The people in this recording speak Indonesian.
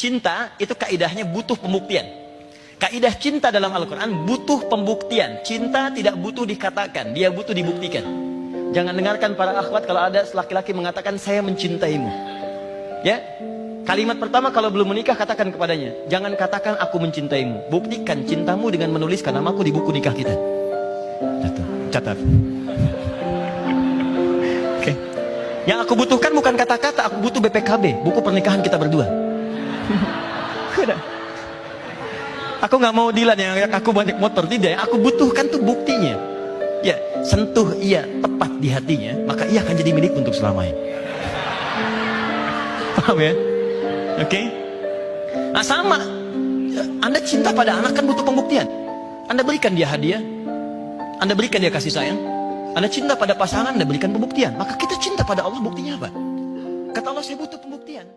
cinta itu kaidahnya butuh pembuktian. Kaidah cinta dalam Al-Quran butuh pembuktian. Cinta tidak butuh dikatakan, dia butuh dibuktikan. Jangan dengarkan para akhwat kalau ada laki-laki mengatakan saya mencintaimu. Ya, kalimat pertama kalau belum menikah katakan kepadanya, jangan katakan aku mencintaimu. Buktikan cintamu dengan menuliskan namaku di buku nikah kita. Catat. Catat. Oke. Yang aku butuhkan bukan kata-kata, aku butuh BPKB, buku pernikahan kita berdua. Udah. Aku nggak mau Dilan yang aku banyak motor tidak. Aku butuhkan tuh buktinya. Ya, sentuh ia tepat di hatinya, maka ia akan jadi milik untuk selamanya. Paham ya? Oke? Okay? Nah sama, Anda cinta pada anak kan butuh pembuktian. Anda berikan dia hadiah, Anda berikan dia kasih sayang, Anda cinta pada pasangan, Anda berikan pembuktian. Maka kita cinta pada Allah buktinya apa? Kata Allah saya butuh pembuktian.